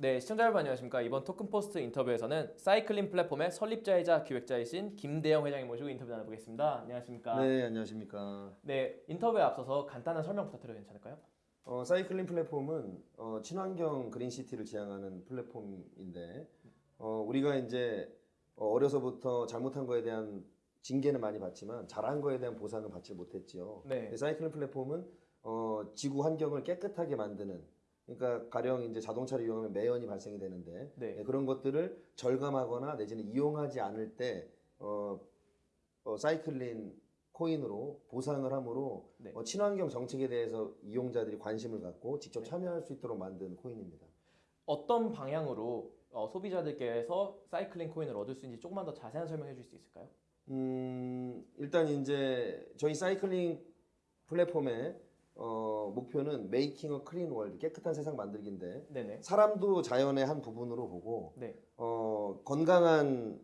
네, 시청자 여러분 안녕하십니까. 이번 토큰포스트 인터뷰에서는 사이클링 플랫폼의 설립자이자 기획자이신 김대영 회장님 모시고 인터뷰 나눠보겠습니다. 안녕하십니까. 네, 안녕하십니까. 네, 인터뷰에 앞서서 간단한 설명 부탁드려도 괜찮을까요? 어, 사이클링 플랫폼은 어, 친환경 그린시티를 지향하는 플랫폼인데 어, 우리가 이제 어, 어려서부터 잘못한 거에 대한 징계는 많이 받지만 잘한 거에 대한 보상은 받지 못했지요. 네. 사이클링 플랫폼은 어, 지구 환경을 깨끗하게 만드는 그러니까 가령 이제 자동차를 이용하면 매연이 발생이 되는데 네. 네, 그런 것들을 절감하거나 내지는 이용하지 않을 때 어, 어, 사이클린 코인으로 보상을 함으로 네. 어, 친환경 정책에 대해서 이용자들이 관심을 갖고 직접 네. 참여할 수 있도록 만든 코인입니다. 어떤 방향으로 어, 소비자들께서 사이클링 코인을 얻을 수 있는지 조금만 더 자세한 설명해 줄 수 있을까요? 음, 일단 이제 저희 사이클린 플랫폼의 어, 목표는 making a clean world 깨끗한 세상 만들기인데 네네. 사람도 자연의 한 부분으로 보고 네. 어, 건강한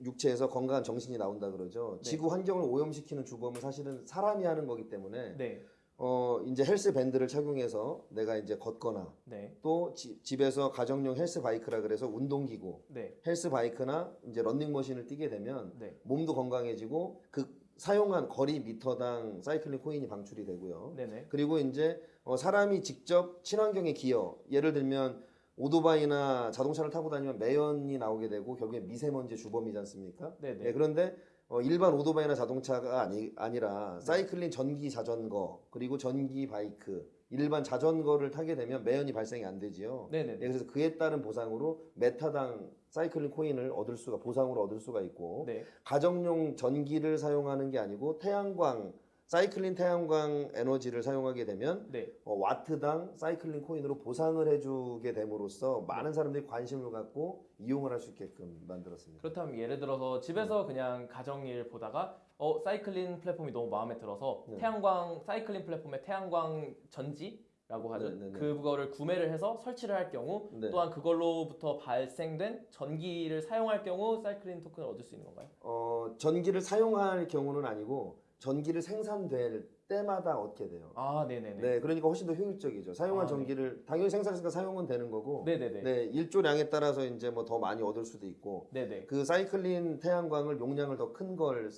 육체에서 건강한 정신이 나온다 그러죠. 네. 지구 환경을 오염시키는 주범은 사실은 사람이 하는 거기 때문에 네. 어, 이제 헬스 밴드를 착용해서 내가 이제 걷거나 네. 또 지- 집에서 가정용 헬스 바이크라 그래서 운동기구, 네. 헬스 바이크나 이제 런닝머신을 뛰게 되면 네. 몸도 건강해지고 그 사용한 거리 미터당 사이클린 코인이 방출이 되고요. 네네. 그리고 이제 어, 사람이 직접 친환경에 기여, 예를 들면 오토바이나 자동차를 타고 다니면 매연이 나오게 되고 결국에 미세먼지 주범이지 않습니까? 네네. 예, 그런데 어, 일반 오토바이나 자동차가 아니, 아니라 사이클린 전기 자전거 그리고 전기 바이크 일반 자전거를 타게 되면 매연이 발생이 안 되지요. 네네. 예, 그래서 그에 따른 보상으로 메타당 사이클린 코인을 얻을 수가 보상으로 얻을 수가 있고 네. 가정용 전기를 사용하는 게 아니고 태양광 사이클린 태양광 에너지를 사용하게 되면 네. 어, 와트당 사이클린 코인으로 보상을 해주게 됨으로써 많은 사람들이 관심을 갖고 이용을 할 수 있게끔 만들었습니다. 그렇다면 예를 들어서 집에서 그냥 가정일 보다가 어 사이클링 플랫폼이 너무 마음에 들어서 네. 태양광 사이클링 플랫폼의 태양광 전지 라고 하죠. 네, 네, 네. 그거를 구매를 해서 설치를 할 경우 네. 또한 그걸로부터 발생된 전기를 사용할 경우 사이클링 토큰을 얻을 수 있는 건가요? 어, 전기를 사용할 경우는 아니고 전기를 생산될 때마다 얻게 돼요. 아, 네네네. 네, 그러니까 훨씬 더 효율적이죠. 사용한 아, 네. 전기를 당연히 생산했으니까 사용은 되는 거고, 네네네. 네, 일조량에 따라서 이제 뭐 더 많이 얻을 수도 있고, 네네. 그 사이클린 태양광을 용량을 더 큰 걸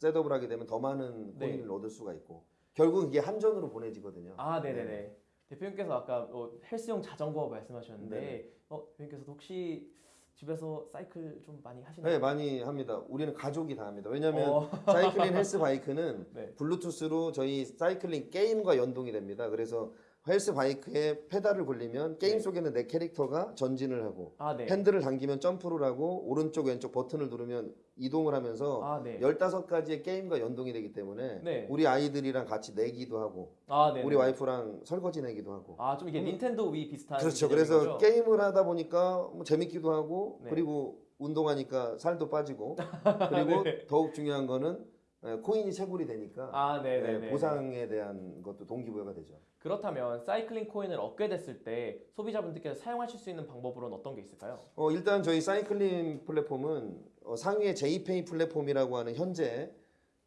setup을 하게 되면 더 많은 네. 코인을 얻을 수가 있고 결국 이게 한전으로 보내지거든요. 아, 네네 네. 대표님께서 아까 어, 헬스용 자전거 말씀하셨는데 네네. 어, 대표님께서도 혹시 집에서 사이클 좀 많이 하시나요? 네, 많이 합니다. 우리는 가족이 다 합니다. 왜냐하면 어. 사이클린 헬스 바이크는 네. 블루투스로 저희 사이클린 게임과 연동이 됩니다. 그래서 헬스 바이크에 페달을 굴리면 게임 네. 속에는 내 캐릭터가 전진을 하고 아, 네. 핸들을 당기면 점프를 하고 오른쪽 왼쪽 버튼을 누르면 이동을 하면서 아, 네. 15가지의 게임과 연동이 되기 때문에 네. 우리 아이들이랑 같이 내기도 하고 아, 네. 우리 와이프랑 설거지 내기도 하고 아, 좀 이게 닌텐도 위 비슷한 그렇죠. 그래서 거죠? 게임을 하다 보니까 뭐 재밌기도 하고 네. 그리고 운동하니까 살도 빠지고 그리고 네. 더욱 중요한 거는 에, 코인이 채굴이 되니까 아, 네, 네, 에, 네. 보상에 대한 것도 동기부여가 되죠. 그렇다면 사이클링 코인을 얻게 됐을 때 소비자분들께서 사용하실 수 있는 방법으로는 어떤 게 있을까요? 어, 일단 저희 사이클링 플랫폼은 어, 상위의 제이페이 플랫폼이라고 하는 현재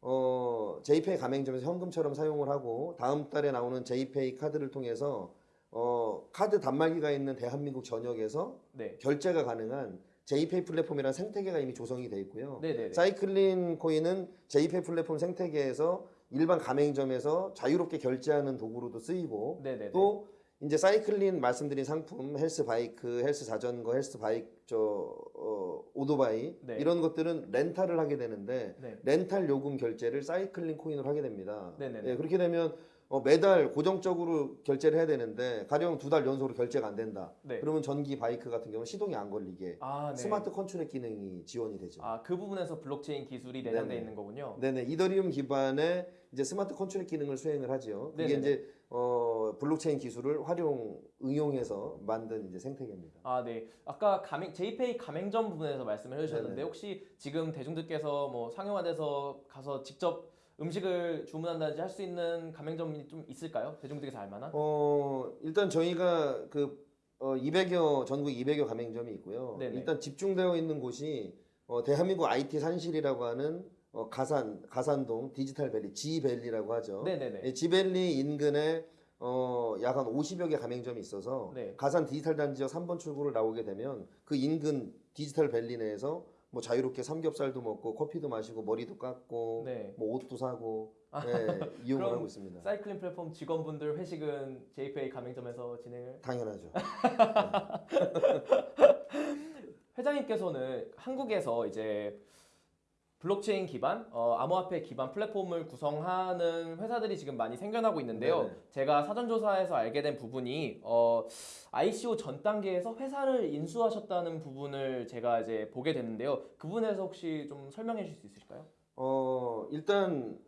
어, 제이페이 가맹점에서 현금처럼 사용을 하고 다음 달에 나오는 제이페이 카드를 통해서 어, 카드 단말기가 있는 대한민국 전역에서 네. 결제가 가능한 제이페이 플랫폼이라는 생태계가 이미 조성이 돼 있고요. 네네네. 사이클린 코인은 제이페이 플랫폼 생태계에서 일반 가맹점에서 자유롭게 결제하는 도구로도 쓰이고 네네네. 또 이제 사이클린 말씀드린 상품 헬스 바이크, 헬스 자전거, 헬스 바이크 저 어, 오토바이 네. 이런 것들은 렌탈을 하게 되는데 네. 렌탈 요금 결제를 사이클린 코인으로 하게 됩니다. 네네네. 예, 그렇게 되면 어, 매달 고정적으로 결제를 해야 되는데 가령 두 달 연속으로 결제가 안 된다. 네. 그러면 전기 바이크 같은 경우는 시동이 안 걸리게 아, 네. 스마트 컨트롤 기능이 지원이 되죠. 아, 그 부분에서 블록체인 기술이 내장되어. 있는 거군요. 네네 이더리움 기반의 이제 스마트 컨트롤 기능을 수행을. 그게 네네네. 이제 어 블록체인 기술을 활용 응용해서 만든 이제 생태계입니다. 아, 네. 아까 가맹 제이페이 가맹점 부분에서 말씀을 해 주셨는데 네네. 혹시 지금 대중들께서 뭐 상용화돼서 가서 직접 음식을 주문한다든지 할 수 있는 가맹점이 좀 있을까요? 대중들께서 알만한? 어 일단 저희가 그 어, 200여 전국 200여 가맹점이 있고요. 네네. 일단 집중되어 있는 곳이 어, 대한민국 IT 산실이라고 하는 어, 가산 가산동 디지털 밸리 G밸리라고 하죠. 네네네. 예, 지밸리 인근에 어, 어, 약 한 50여 개 가맹점이 있어서 네. 가산 디지털 단지역 3번 출구를 나오게 되면 그 인근 디지털 밸리 내에서 뭐 자유롭게 삼겹살도 먹고 커피도 마시고 머리도 깎고 네. 뭐 옷도 사고 네, 이용을 하고 있습니다. 사이클링 플랫폼 직원분들 회식은 JPA 가맹점에서 진행을 당연하죠. 회장님께서는 한국에서 이제 블록체인 기반, 어, 암호화폐 기반 플랫폼을 구성하는 회사들이 지금 많이 생겨나고 있는데요. 네네. 제가 사전조사에서 알게 된 부분이 어, ICO 전 단계에서 회사를 인수하셨다는 부분을 제가 이제 보게 됐는데요. 그 부분에서 혹시 좀 설명해 주실 수 있으실까요? 어, 일단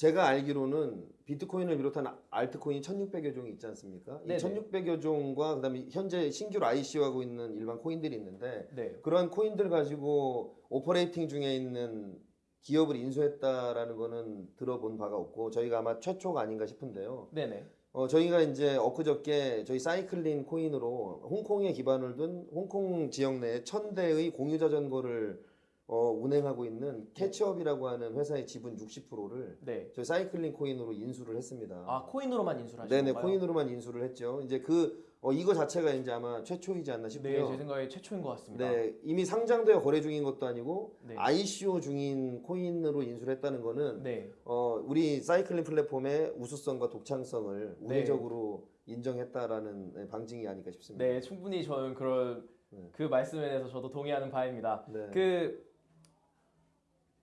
제가 알기로는 비트코인을 비롯한 알트코인 1600여 종이 있지 않습니까? 이 네네. 1600여 종과 그다음에 현재 신규로 ICO하고 있는 일반 코인들이 있는데 네. 그러한 코인들 가지고 operating 중에 있는 기업을 인수했다라는 거는 들어본 바가 없고 저희가 아마 최초가 아닌가 싶은데요. 네네. 어, 저희가 이제 엊그저께 저희 Cyclean 코인으로 홍콩에 기반을 둔 홍콩 지역 내에 천 대의 공유 자전거를 어, 운행하고 있는 캐치업이라고 하는 회사의 지분 60%를 네. 저희 Cyclean 코인으로 인수를 했습니다. 아 코인으로만 인수를 하신 네네 건가요? 코인으로만 인수를 했죠. 이제 그 어, 이거 자체가 이제 아마 최초이지 않나 네, 싶고요. 제 생각에 최초인 것 같습니다. 네, 이미 상장되어 거래 중인 것도 아니고 네. ICO 중인 코인으로 인수를 했다는 거는 네. 어, 우리 Cyclean 플랫폼의 우수성과 독창성을 네. 우회적으로 인정했다라는 네, 방증이 아닐까 싶습니다. 네, 충분히 저는 그런 네. 그 말씀에 대해서 저도 동의하는 바입니다. 네. 그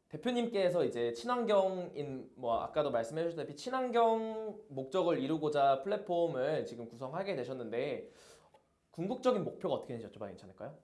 대표님께서 이제 친환경인 뭐 아까도 말씀해 주셨다시피 친환경 목적을 이루고자 플랫폼을 지금 구성하게 되셨는데 궁극적인 목표가 어떻게 되는지 여쭤봐도 괜찮을까요?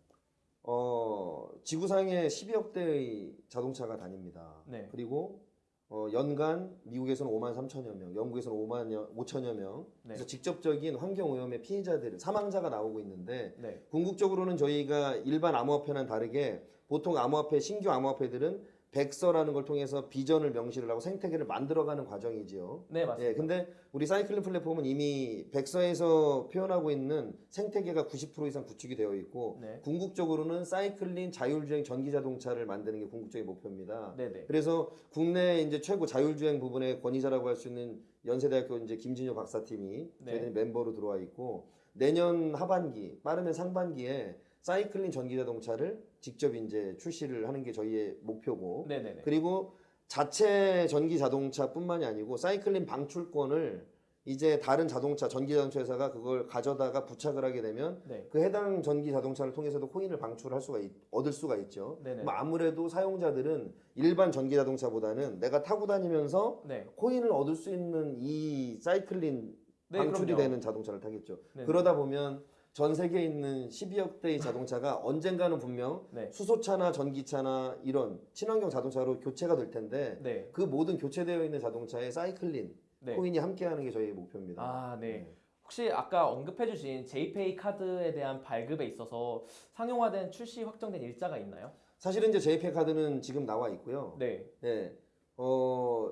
어, 지구상에 12억 대의 자동차가 다닙니다. 네. 그리고 어, 연간 미국에서는 5만 3천여 명, 영국에서는 5만 5천여 명. 네. 그래서 직접적인 환경 오염의 피해자들, 사망자가 나오고 있는데 네. 궁극적으로는 저희가 일반 암호화폐와는 다르게 보통 암호화폐 신규 암호화폐들은 백서라는 걸 통해서 비전을 명시를 하고 생태계를 만들어가는 과정이지요. 네, 맞습니다. 예, 근데 우리 사이클링 플랫폼은 이미 백서에서 표현하고 있는 생태계가 90% 이상 구축이 되어 있고 네. 궁극적으로는 사이클링 자율주행 전기 자동차를 만드는 게 궁극적인 목표입니다. 네, 네. 그래서 국내 이제 최고 자율주행 부분의 권위자라고 할 수 있는 연세대학교 이제 김진효 박사팀이 네. 저희들이 멤버로 들어와 있고 내년 하반기 빠르면 상반기에 사이클링 전기 자동차를 직접 이제 출시를 하는 게 저희의 목표고 네, 네, 네. 그리고 자체 전기 자동차뿐만이 아니고 사이클링 방출권을 이제 다른 자동차 전기 자동차 회사가 그걸 가져다가 부착을 하게 되면 네. 그 해당 전기 자동차를 통해서도 코인을 방출할 수가 있, 얻을 수가 있죠. 네네. 그럼 아무래도 사용자들은 일반 전기 자동차보다는 내가 타고 다니면서 네. 코인을 얻을 수 있는 이 사이클린 네, 방출이 그럼요. 되는 자동차를 타겠죠. 네네. 그러다 보면 전 세계에 있는 12억 대의 자동차가 언젠가는 분명 네. 수소차나 전기차나 이런 친환경 자동차로 교체가 될 텐데 네. 그 모든 교체되어 있는 자동차에 사이클린 네. 코인이 함께하는 게 저희의 목표입니다. 아, 네. 혹시 아까 언급해주신 JPay 카드에 대한 발급에 있어서 상용화된 출시 확정된 일자가 있나요? 사실은 이제 JPay 카드는 지금 나와 있고요. 네. 네. 어,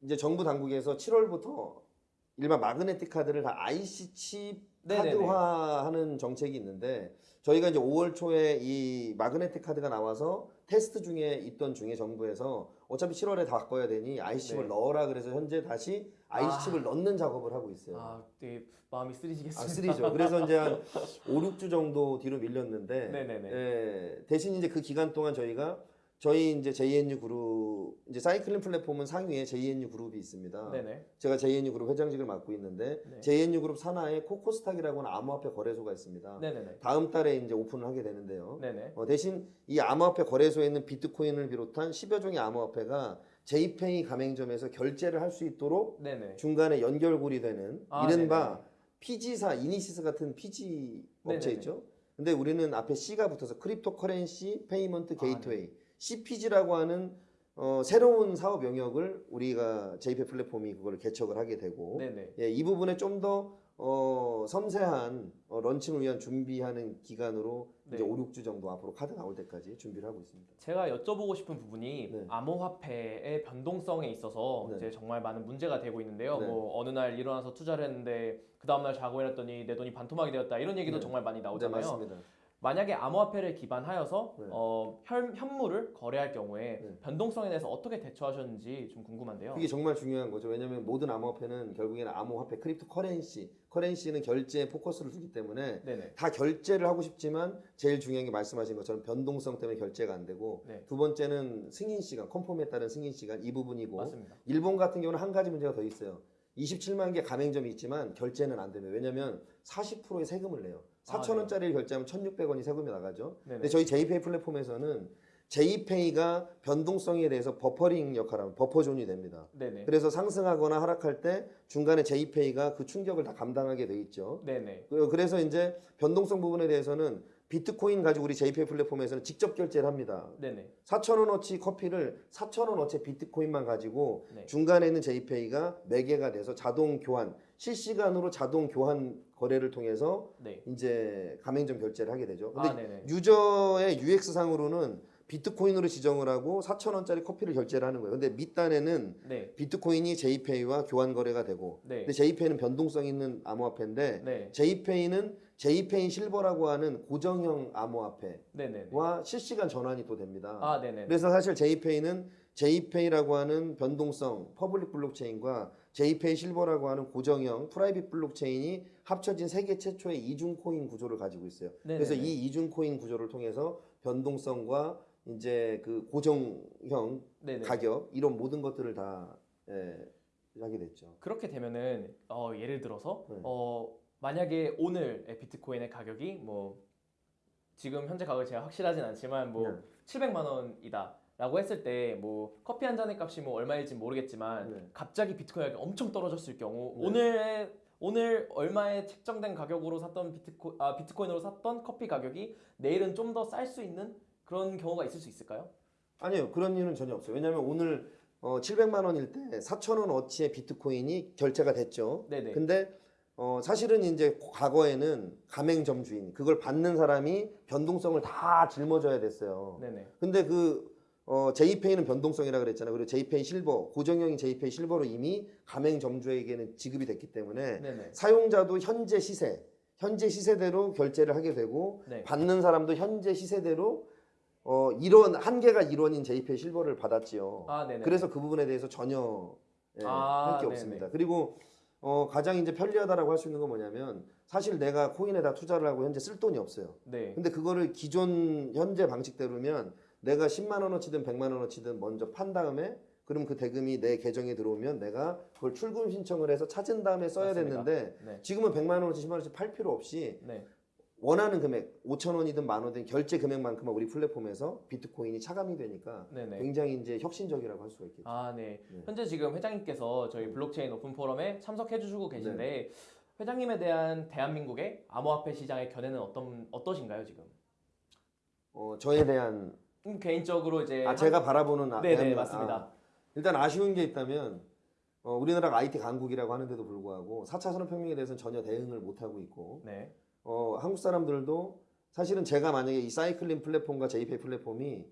이제 정부 당국에서 7월부터 일반 마그네틱 카드를 다 IC 칩 네네네. 카드화하는 정책이 있는데 저희가 이제 5월 초에 이 마그네틱 카드가 나와서 테스트 중에 있던 중에 정부에서 어차피 7월에 다 바꿔야 되니 IC 칩을 네. 넣어라 그래서 현재 다시 IC 칩을 넣는 작업을 하고 있어요. 아, 되게 마음이 아, 쓰리시겠습니다. 쓰리죠. 그래서 이제 한 5, 6주 정도 뒤로 밀렸는데 네네네. 예, 대신 이제 그 기간 동안 저희가 저희 이제 JNU 그룹 이제 사이클링 플랫폼은 상위에 JNU 그룹이 있습니다. 네네. 제가 JNU 그룹 회장직을 맡고 있는데 네. JNU 그룹 산하에 코코스탁이라고 하는 암호화폐 거래소가 있습니다. 네네네. 다음 달에 이제 오픈을 하게 되는데요. 네네. 어, 대신 이 암호화폐 거래소에 있는 비트코인을 비롯한 10여 종의 암호화폐가 JPay 가맹점에서 결제를 할 수 있도록 네네. 중간에 연결고리 되는 아, 이른바 PG사, 이니시스 같은 PG 업체 네네네. 있죠. 근데 우리는 앞에 C가 붙어서 cryptocurrency payment 아, gateway CPG라고 하는 어, 새로운 사업 영역을 우리가 JPay 플랫폼이 그걸 개척을 하게 되고. 예, 이 부분에 좀더 어, 섬세한 어, launching을 위한 준비하는 기간으로 이제 네. 5, 6주 정도 앞으로 카드 나올 때까지 준비를 하고 있습니다. 제가 여쭤보고 싶은 부분이 네. 암호화폐의 변동성에 있어서 네. 이제 정말 많은 문제가 되고 있는데요. 네. 뭐 어느 날 일어나서 투자를 했는데 그 다음 날 자고 일어났더니 내 돈이 반토막이 되었다 이런 얘기도 네. 정말 많이 네, 나오잖아요. 만약에 암호화폐를 기반하여서 네. 어, 현, 현물을 거래할 경우에 네. 변동성에 대해서 어떻게 대처하셨는지 좀 궁금한데요. 그게 정말 중요한 거죠. 왜냐하면 모든 암호화폐는 결국에는 암호화폐, cryptocurrency, currency는 결제에 포커스를 두기 때문에 네네. 다 결제를 하고 싶지만 제일 중요한 게 말씀하신 것처럼 변동성 때문에 결제가 안 되고 네. 두 번째는 승인 시간, confirm에 따른 승인 시간 이 부분이고 맞습니다. 일본 같은 경우는 한 가지 문제가 더 있어요. 27만 개 가맹점이 있지만 결제는 안 되면 왜냐하면 40%의 세금을 내요. 아, 4천 원짜리를 결제하면 1,600원이 세금이 나가죠. 네네. 근데 저희 JPay 플랫폼에서는 JPay가 변동성에 대해서 buffering 역할을 하면 buffer zone이 됩니다. 네네. 그래서 상승하거나 하락할 때 중간에 JPay가 그 충격을 다 감당하게 돼 있죠. 네네. 그- 그래서 이제 변동성 부분에 대해서는 비트코인 가지고 우리 JPay 플랫폼에서는 직접 결제를 합니다. 네네. 4,000원어치 커피를 4,000원어치 비트코인만 가지고 네. 중간에 있는 JPay가 매개가 돼서 자동 교환, 실시간으로 자동 교환 거래를 통해서 네. 이제 가맹점 결제를 하게 되죠. 근데 아. 유저의 UX 상으로는 비트코인으로 지정을 하고 4,000원짜리 커피를 결제를 하는 거예요. 근데 밑단에는 네. 비트코인이 JPay와 교환 거래가 되고 네. 근데 JPay는 변동성 있는 암호화폐인데 네. JPay는 JPay Silver라고 하는 고정형 암호화폐와. 실시간 전환이 또 됩니다. 아. 그래서 사실 JPay는 JPay라고 하는 변동성 public 블록체인과 JPay Silver라고 하는 고정형 private 블록체인이 합쳐진 세계 최초의 이중 코인 구조를 가지고 있어요. 네네네. 그래서 이 이중 코인 구조를 통해서 변동성과 이제 그 고정형 네네. 가격 이런 모든 것들을 다 예, 하게 됐죠. 그렇게 되면은 어, 예를 들어서 네. 어, 만약에 오늘의 비트코인의 가격이 뭐 지금 현재 가격이 제가 확실하진 않지만 뭐 네. 700만 원이다 라고 했을 때 뭐 커피 한 잔의 값이 뭐 얼마일지 모르겠지만 네. 갑자기 비트코인 가격이 엄청 떨어졌을 경우 네. 오늘 오늘 얼마에 책정된 가격으로 샀던 비트코 아 비트코인으로 샀던 커피 가격이 내일은 좀 더 쌀 수 있는 그런 경우가 있을 수 있을까요? 아니요 그런 일은 전혀 없어요. 왜냐하면 오늘 어, 700만 원일 때 4천 원 어치의 비트코인이 결제가 됐죠. 네네. 근데 어, 사실은 이제 과거에는 가맹점 주인 그걸 받는 사람이 변동성을 다 짊어져야 됐어요. 네네. 근데 그 어, 제이페이는 변동성이라 그랬잖아요. 그리고 제이페이 실버 고정형인 제이페이 실버로 이미 가맹 점주에게는 지급이 됐기 때문에 네네. 사용자도 현재 시세 현재 시세대로 결제를 하게 되고 네. 받는 사람도 현재 시세대로 어, 이런 한계가 일원인 제이페이 실버를 받았지요. 아. 그래서 그 부분에 대해서 전혀 예, 아, 할게 네네. 없습니다. 그리고 어, 가장 이제 편리하다라고 할 수 있는 건 뭐냐면 사실 내가 코인에다 투자를 하고 현재 쓸 돈이 없어요. 네. 근데 그거를 기존 현재 방식대로면 내가 10만 원어치든 100만 원어치든 먼저 판 다음에 그럼 그 대금이 내 계정에 들어오면 내가 그걸 출금 신청을 해서 찾은 다음에 써야 맞습니다. 됐는데 네. 지금은 100만 원어치 10만 원어치 팔 필요 없이 네. 원하는 금액 5천 원이든 만 원이든 결제 금액만큼만 우리 플랫폼에서 비트코인이 차감이 되니까 네네. 굉장히 이제 혁신적이라고 할 수가 있겠죠. 아, 네. 네. 현재 지금 회장님께서 저희 블록체인 오픈 포럼에 참석해 주시고 계신데 회장님에 대한 대한민국의 암호화폐 시장의 견해는 어떤 어떠신가요, 지금? 어, 저에 대한 음, 개인적으로 이제 아, 제가 바라보는 아, 네, 네, 대한- 맞습니다. 아, 일단 아쉬운 게 있다면 어, 우리나라가 IT 강국이라고 하는데도 불구하고 4차 산업혁명에 대해서는 전혀 대응을 못 하고 있고 네. 어, 한국 사람들도 사실은 제가 만약에 이 사이클린 플랫폼과 제이페이 플랫폼이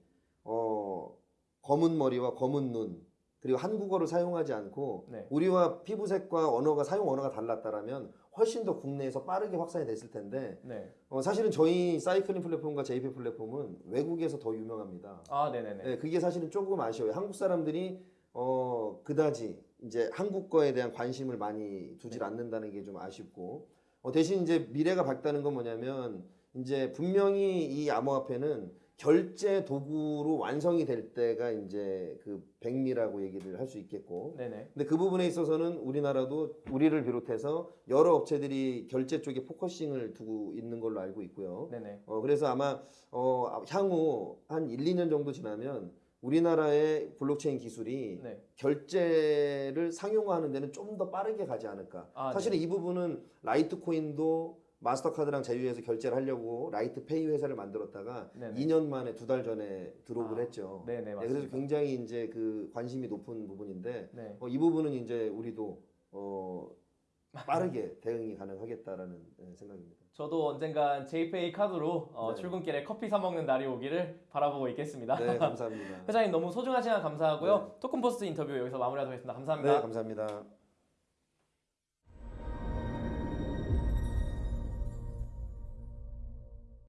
어, 검은 머리와 검은 눈 그리고 한국어를 사용하지 않고 네. 우리와 피부색과 언어가 사용 언어가 달랐다라면 훨씬 더 국내에서 빠르게 확산이 됐을 텐데 네. 어, 사실은 저희 사이클린 플랫폼과 제이페이 플랫폼은 외국에서 더 유명합니다. 아, 네, 네, 네. 네, 그게 사실은 조금 아쉬워요. 한국 사람들이 어 그다지 이제 한국 거에 대한 관심을 많이 두질 네. 않는다는 게 좀 아쉽고 어, 대신 이제 미래가 밝다는 건 뭐냐면 이제 분명히 이 암호화폐는 결제 도구로 완성이 될 때가 이제 그 백미라고 얘기를 할 수 있겠고 네, 네. 근데 그 부분에 있어서는 우리나라도 우리를 비롯해서 여러 업체들이 결제 쪽에 focusing을 두고 있는 걸로 알고 있고요. 네, 네. 어, 그래서 아마 어, 향후 한 1, 2년 정도 지나면 우리나라의 블록체인 기술이 네. 결제를 상용화하는 데는 좀 더 빠르게 가지 않을까. 아, 사실은 이 부분은 라이트코인도 마스터카드랑 제휴해서 결제를 하려고 라이트페이 회사를 만들었다가 네네. 2년 만에 두 달 전에 들어오을 아, 했죠. 네, 네, 네, 맞습니다. 그래서 굉장히 이제 그 관심이 높은 부분인데 네. 어, 이 부분은 이제 우리도 어, 빠르게 대응이 가능하겠다라는 예, 생각입니다. 저도 언젠간 제이페이 카드로 어, 네. 출근길에 커피 사 먹는 날이 오기를 바라보고 있겠습니다. 네, 감사합니다. 회장님 너무 소중한 시간 감사하고요. 토큰포스트 인터뷰 여기서 마무리하도록 하겠습니다. 감사합니다. 네, 감사합니다.